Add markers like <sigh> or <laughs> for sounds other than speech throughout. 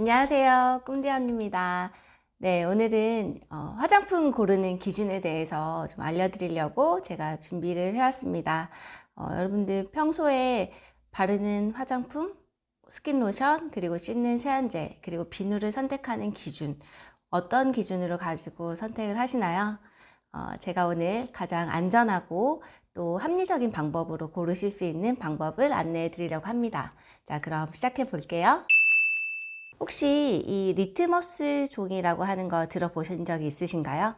안녕하세요. 꿈대원입니다. 네, 오늘은 어, 화장품 고르는 기준에 대해서 좀 알려드리려고 제가 준비를 해왔습니다. 어, 여러분들 평소에 바르는 화장품, 스킨 로션, 그리고 씻는 세안제, 그리고 비누를 선택하는 기준, 어떤 기준으로 가지고 선택을 하시나요? 어, 제가 오늘 가장 안전하고 또 합리적인 방법으로 고르실 수 있는 방법을 안내해 드리려고 합니다. 자, 그럼 시작해 볼게요. 혹시 이 리트머스 종이라고 하는 거 들어보신 적이 있으신가요?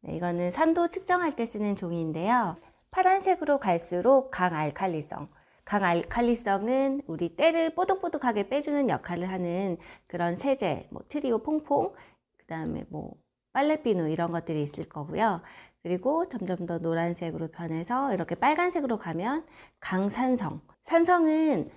네, 이거는 산도 측정할 때 쓰는 종이인데요. 파란색으로 갈수록 강알칼리성, 강알칼리성은 우리 때를 뽀득뽀득하게 빼주는 역할을 하는 그런 세제, 뭐 트리오 퐁퐁, 그 다음에 뭐 빨래비누 이런 것들이 있을 거고요. 그리고 점점 더 노란색으로 변해서 이렇게 빨간색으로 가면 강산성. 산성은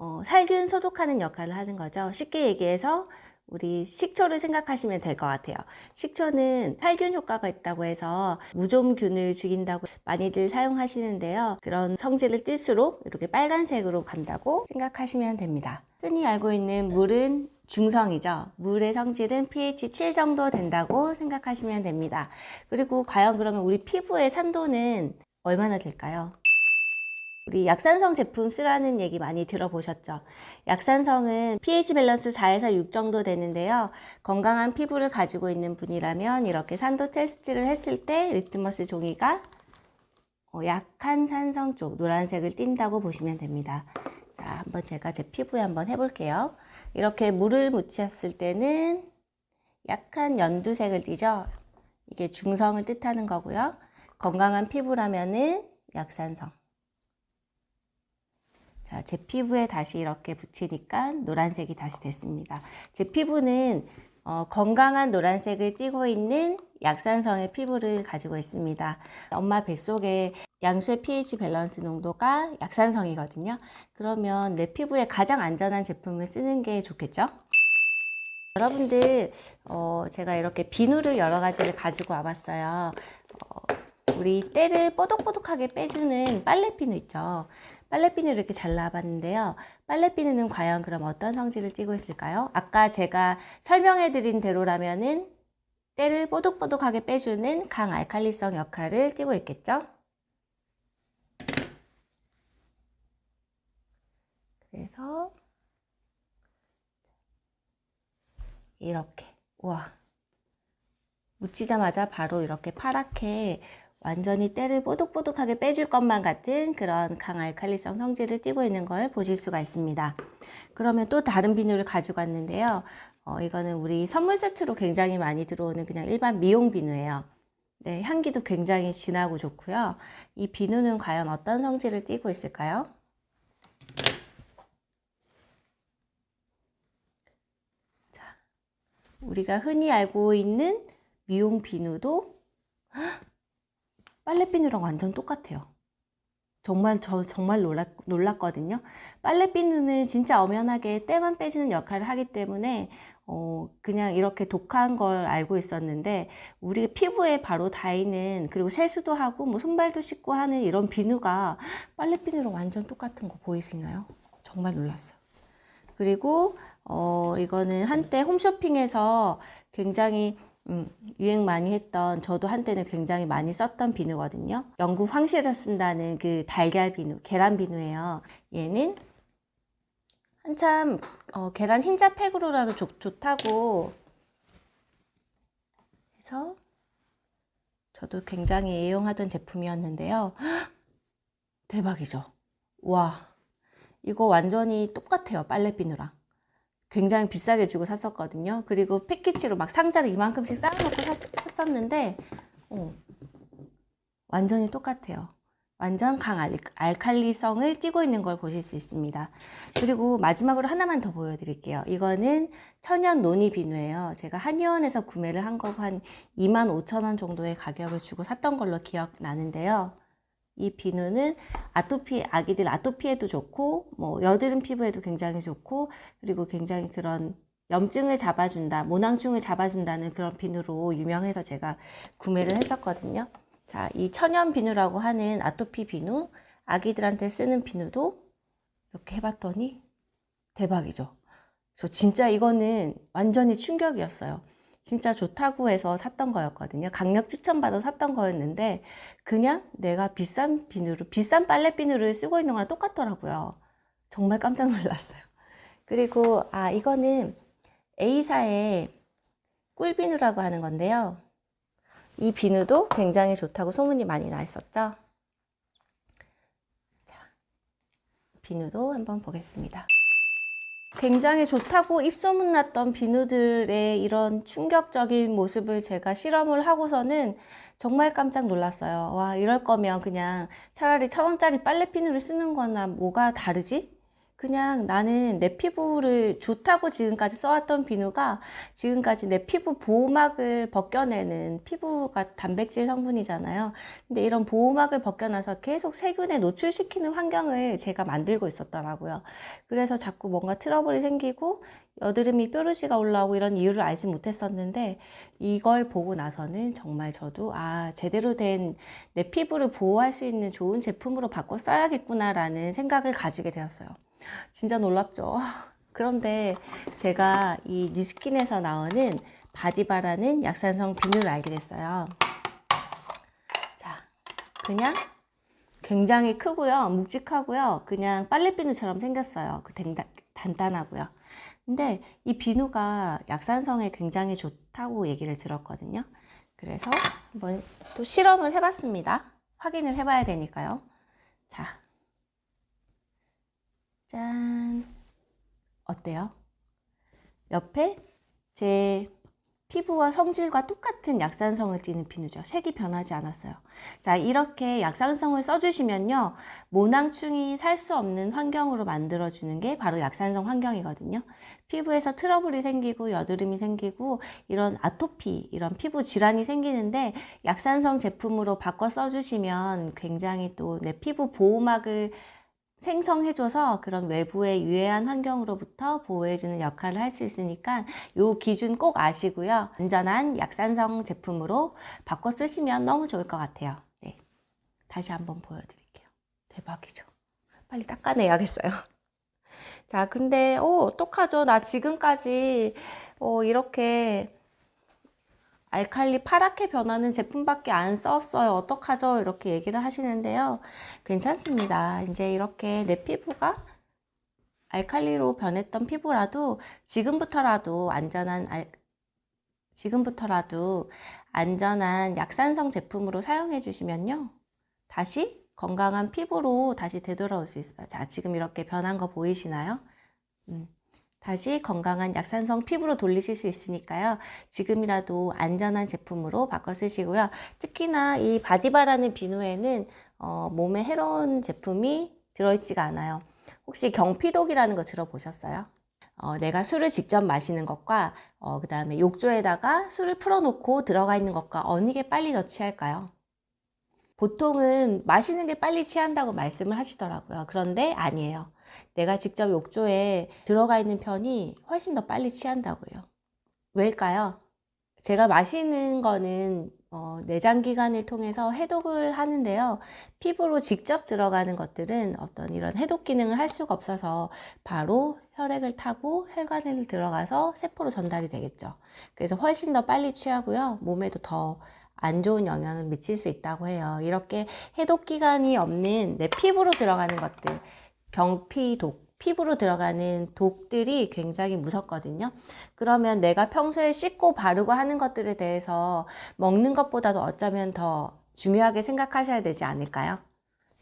어, 살균 소독하는 역할을 하는 거죠. 쉽게 얘기해서 우리 식초를 생각하시면 될 것 같아요. 식초는 살균 효과가 있다고 해서 무좀균을 죽인다고 많이들 사용하시는데요. 그런 성질을 띨수록 이렇게 빨간색으로 간다고 생각하시면 됩니다. 흔히 알고 있는 물은 중성이죠. 물의 성질은 pH 7 정도 된다고 생각하시면 됩니다. 그리고 과연 그러면 우리 피부의 산도는 얼마나 될까요? 우리 약산성 제품 쓰라는 얘기 많이 들어보셨죠? 약산성은 pH 밸런스 4에서 6 정도 되는데요. 건강한 피부를 가지고 있는 분이라면 이렇게 산도 테스트를 했을 때 리트머스 종이가 어, 약한 산성 쪽 노란색을 띈다고 보시면 됩니다. 자, 한번 제가 제 피부에 한번 해볼게요. 이렇게 물을 묻혔을 때는 약한 연두색을 띠죠. 이게 중성을 뜻하는 거고요. 건강한 피부라면은 약산성. 자, 제 피부에 다시 이렇게 붙이니까 노란색이 다시 됐습니다. 제 피부는 어, 건강한 노란색을 띠고 있는 약산성의 피부를 가지고 있습니다. 엄마 뱃속에 양수의 pH 밸런스 농도가 약산성이거든요. 그러면 내 피부에 가장 안전한 제품을 쓰는 게 좋겠죠? 여러분들 어, 제가 이렇게 비누를 여러 가지를 가지고 와봤어요. 어, 우리 때를 뽀득뽀득하게 빼주는 빨래비누 있죠. 빨래비누를 이렇게 잘라봤는데요. 빨래비누는 과연 그럼 어떤 성질을 띠고 있을까요? 아까 제가 설명해 드린 대로라면은 때를 뽀득뽀득하게 빼주는 강알칼리성 역할을 띠고 있겠죠? 그래서 이렇게 우와 묻히자마자 바로 이렇게 파랗게 완전히 때를 뽀득뽀득하게 빼줄 것만 같은 그런 강알칼리성 성질을 띠고 있는 걸 보실 수가 있습니다. 그러면 또 다른 비누를 가지고 왔는데요. 어, 이거는 우리 선물 세트로 굉장히 많이 들어오는 그냥 일반 미용 비누예요. 네, 향기도 굉장히 진하고 좋고요. 이 비누는 과연 어떤 성질을 띠고 있을까요? 자, 우리가 흔히 알고 있는 미용 비누도 빨래비누랑 완전 똑같아요. 정말 저 정말 놀랐, 놀랐거든요. 빨래비누는 진짜 엄연하게 때만 빼주는 역할을 하기 때문에 어, 그냥 이렇게 독한 걸 알고 있었는데 우리 피부에 바로 닿이는 그리고 세수도 하고 뭐 손발도 씻고 하는 이런 비누가 빨래비누랑 완전 똑같은 거 보이시나요? 정말 놀랐어요. 그리고 어, 이거는 한때 홈쇼핑에서 굉장히 음, 유행 많이 했던 저도 한때는 굉장히 많이 썼던 비누거든요. 영국 황실에 쓴다는 그 달걀 비누, 계란 비누예요. 얘는 한참 어, 계란 흰자 팩으로라도 좋, 좋다고 해서 저도 굉장히 애용하던 제품이었는데요. <gasps> 대박이죠. 와 이거 완전히 똑같아요 빨래 비누랑. 굉장히 비싸게 주고 샀었거든요. 그리고 패키지로 막 상자를 이만큼씩 쌓아놓고 샀, 었는데 어, 완전히 똑같아요. 완전 강 알칼리성을 띠고 있는 걸 보실 수 있습니다. 그리고 마지막으로 하나만 더 보여드릴게요. 이거는 천연 노니 비누예요. 제가 한의원에서 구매를 한 거고 한 25,000원 정도의 가격을 주고 샀던 걸로 기억나는데요. 이 비누는 아토피, 아기들 아토피에도 좋고, 뭐, 여드름 피부에도 굉장히 좋고, 그리고 굉장히 그런 염증을 잡아준다, 모낭충을 잡아준다는 그런 비누로 유명해서 제가 구매를 했었거든요. 자, 이 천연 비누라고 하는 아토피 비누, 아기들한테 쓰는 비누도 이렇게 해봤더니 대박이죠. 저 진짜 이거는 완전히 충격이었어요. 진짜 좋다고 해서 샀던 거였거든요. 강력 추천받아 샀던 거였는데 그냥 내가 비싼 비누를 비싼 빨래 비누를 쓰고 있는 거랑 똑같더라고요. 정말 깜짝 놀랐어요. 그리고 아 이거는 A사의 꿀비누라고 하는 건데요. 이 비누도 굉장히 좋다고 소문이 많이 나 있었죠. 자, 비누도 한번 보겠습니다. 굉장히 좋다고 입소문 났던 비누들의 이런 충격적인 모습을 제가 실험을 하고서는 정말 깜짝 놀랐어요. 와, 이럴 거면 그냥 차라리 천 원짜리 빨래 비누를 쓰는 거나 뭐가 다르지? 그냥 나는 내 피부를 좋다고 지금까지 써왔던 비누가 지금까지 내 피부 보호막을 벗겨내는 피부가 단백질 성분이잖아요. 근데 이런 보호막을 벗겨놔서 계속 세균에 노출시키는 환경을 제가 만들고 있었더라고요. 그래서 자꾸 뭔가 트러블이 생기고 여드름이 뾰루지가 올라오고 이런 이유를 알지 못했었는데 이걸 보고 나서는 정말 저도 아 제대로 된 내 피부를 보호할 수 있는 좋은 제품으로 바꿔 써야겠구나 라는 생각을 가지게 되었어요. 진짜 놀랍죠. <laughs> 그런데 제가 이 니스킨에서 나오는 바디바라는 약산성 비누를 알게 됐어요. 자, 그냥 굉장히 크고요. 묵직하고요. 그냥 빨래 비누처럼 생겼어요. 그 단단하고요. 근데 이 비누가 약산성에 굉장히 좋다고 얘기를 들었거든요. 그래서 한번 또 실험을 해봤습니다. 확인을 해봐야 되니까요. 자, 짠. 어때요? 옆에 제 피부와 성질과 똑같은 약산성을 띠는 비누죠. 색이 변하지 않았어요. 자, 이렇게 약산성을 써주시면요. 모낭충이 살 수 없는 환경으로 만들어주는 게 바로 약산성 환경이거든요. 피부에서 트러블이 생기고 여드름이 생기고 이런 아토피, 이런 피부 질환이 생기는데 약산성 제품으로 바꿔 써주시면 굉장히 또 내 피부 보호막을 생성해줘서 그런 외부의 유해한 환경으로부터 보호해주는 역할을 할 수 있으니까 이 기준 꼭 아시고요. 안전한 약산성 제품으로 바꿔 쓰시면 너무 좋을 것 같아요. 네, 다시 한번 보여드릴게요. 대박이죠. 빨리 닦아내야겠어요. <laughs> 자, 근데 어, 어떡하죠? 나 지금까지 어, 이렇게 알칼리 파랗게 변하는 제품밖에 안 썼어요. 어떡하죠? 이렇게 얘기를 하시는데요. 괜찮습니다. 이제 이렇게 내 피부가 알칼리로 변했던 피부라도 지금부터라도 안전한 알, 지금부터라도 안전한 약산성 제품으로 사용해 주시면요. 다시 건강한 피부로 다시 되돌아올 수 있어요. 자, 지금 이렇게 변한 거 보이시나요? 음. 다시 건강한 약산성 피부로 돌리실 수 있으니까요. 지금이라도 안전한 제품으로 바꿔 쓰시고요. 특히나 이 바디바라는 비누에는 어, 몸에 해로운 제품이 들어있지가 않아요. 혹시 경피독이라는 거 들어보셨어요? 어, 내가 술을 직접 마시는 것과 어, 그 다음에 욕조에다가 술을 풀어놓고 들어가 있는 것과 어느 게 빨리 더 취할까요? 보통은 마시는 게 빨리 취한다고 말씀을 하시더라고요. 그런데 아니에요. 내가 직접 욕조에 들어가 있는 편이 훨씬 더 빨리 취한다고요. 왜일까요? 제가 마시는 거는 어, 내장기관을 통해서 해독을 하는데요. 피부로 직접 들어가는 것들은 어떤 이런 해독 기능을 할 수가 없어서 바로 혈액을 타고 혈관을 들어가서 세포로 전달이 되겠죠. 그래서 훨씬 더 빨리 취하고요. 몸에도 더 안 좋은 영향을 미칠 수 있다고 해요. 이렇게 해독 기관이 없는 내 피부로 들어가는 것들 경피독, 피부로 들어가는 독들이 굉장히 무섭거든요. 그러면 내가 평소에 씻고 바르고 하는 것들에 대해서 먹는 것보다도 어쩌면 더 중요하게 생각하셔야 되지 않을까요?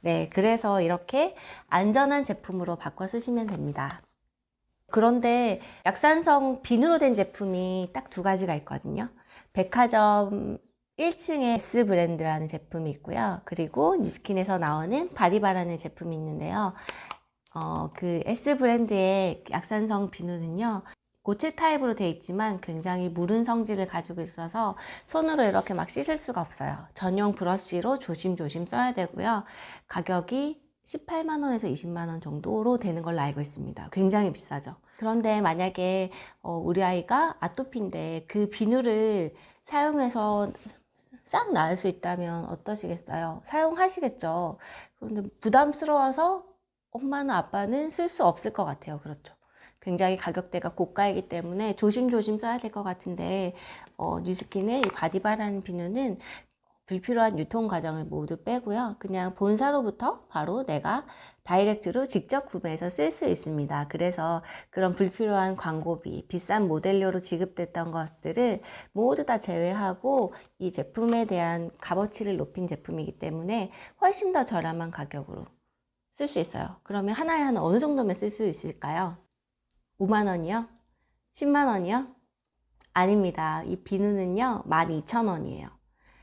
네, 그래서 이렇게 안전한 제품으로 바꿔 쓰시면 됩니다. 그런데 약산성 비누로 된 제품이 딱 두 가지가 있거든요. 백화점 1층에 S 브랜드라는 제품이 있고요. 그리고 뉴스킨에서 나오는 바디바라는 제품이 있는데요. 어, 그 S 브랜드의 약산성 비누는요. 고체 타입으로 되어 있지만 굉장히 무른 성질을 가지고 있어서 손으로 이렇게 막 씻을 수가 없어요. 전용 브러쉬로 조심조심 써야 되고요. 가격이 18만원에서 20만원 정도로 되는 걸로 알고 있습니다. 굉장히 비싸죠. 그런데 만약에 어, 우리 아이가 아토피인데 그 비누를 사용해서 싹 나을 수 있다면 어떠시겠어요? 사용하시겠죠. 그런데 부담스러워서 엄마나 아빠는 쓸 수 없을 것 같아요. 그렇죠. 굉장히 가격대가 고가이기 때문에 조심조심 써야 될 것 같은데 어, 뉴스킨의 이 바디바라는 비누는 불필요한 유통 과정을 모두 빼고요. 그냥 본사로부터 바로 내가 direct로 직접 구매해서 쓸 수 있습니다. 그래서 그런 불필요한 광고비, 비싼 모델료로 지급됐던 것들을 모두 다 제외하고 이 제품에 대한 값어치를 높인 제품이기 때문에 훨씬 더 저렴한 가격으로 쓸 수 있어요. 그러면 하나에 한 어느 정도면 쓸 수 있을까요? 5만 원이요? 10만 원이요? 아닙니다. 이 비누는요, 12,000원이에요.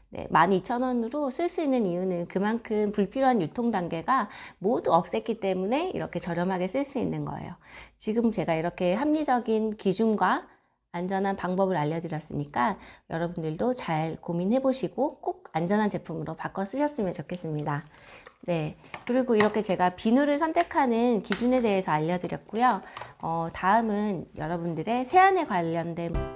네, 12,000원으로 쓸 수 있는 이유는 그만큼 불필요한 유통 단계가 모두 없앴기 때문에 이렇게 저렴하게 쓸 수 있는 거예요. 지금 제가 이렇게 합리적인 기준과 안전한 방법을 알려드렸으니까 여러분들도 잘 고민해 보시고 꼭 안전한 제품으로 바꿔 쓰셨으면 좋겠습니다. 네. 그리고 이렇게 제가 비누를 선택하는 기준에 대해서 알려드렸고요. 어, 다음은 여러분들의 세안에 관련된